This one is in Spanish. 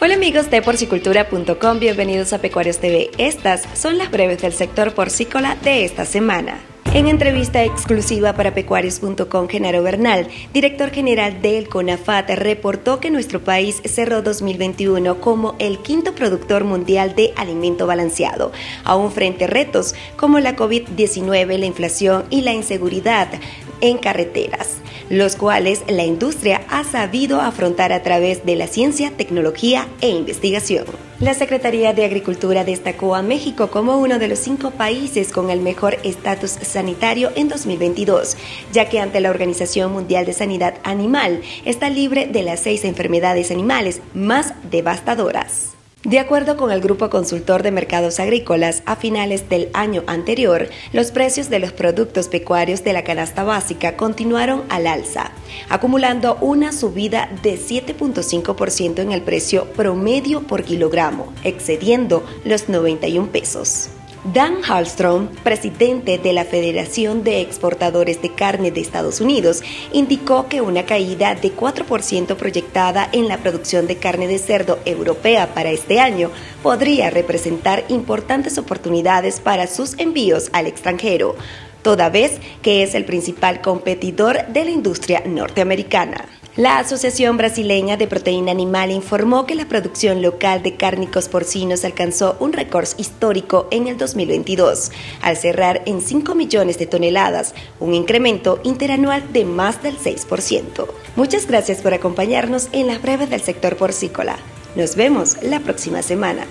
Hola amigos de porcicultura.com, bienvenidos a Pecuarios TV. Estas son las breves del sector porcícola de esta semana. En entrevista exclusiva para pecuarios.com, Genaro Bernal, director general del CONAFAT, reportó que nuestro país cerró 2021 como el quinto productor mundial de alimento balanceado, aún frente a retos como la COVID-19, la inflación y la inseguridad en carreteras los cuales la industria ha sabido afrontar a través de la ciencia, tecnología e investigación. La Secretaría de Agricultura destacó a México como uno de los cinco países con el mejor estatus sanitario en 2022, ya que ante la Organización Mundial de Sanidad Animal está libre de las seis enfermedades animales más devastadoras. De acuerdo con el Grupo Consultor de Mercados Agrícolas, a finales del año anterior, los precios de los productos pecuarios de la canasta básica continuaron al alza, acumulando una subida de 7.5% en el precio promedio por kilogramo, excediendo los 91 pesos. Dan Hallstrom, presidente de la Federación de Exportadores de Carne de Estados Unidos, indicó que una caída de 4% proyectada en la producción de carne de cerdo europea para este año podría representar importantes oportunidades para sus envíos al extranjero, toda vez que es el principal competidor de la industria norteamericana. La Asociación Brasileña de Proteína Animal informó que la producción local de cárnicos porcinos alcanzó un récord histórico en el 2022, al cerrar en 5 millones de toneladas, un incremento interanual de más del 6%. Muchas gracias por acompañarnos en las breves del sector porcícola. Nos vemos la próxima semana.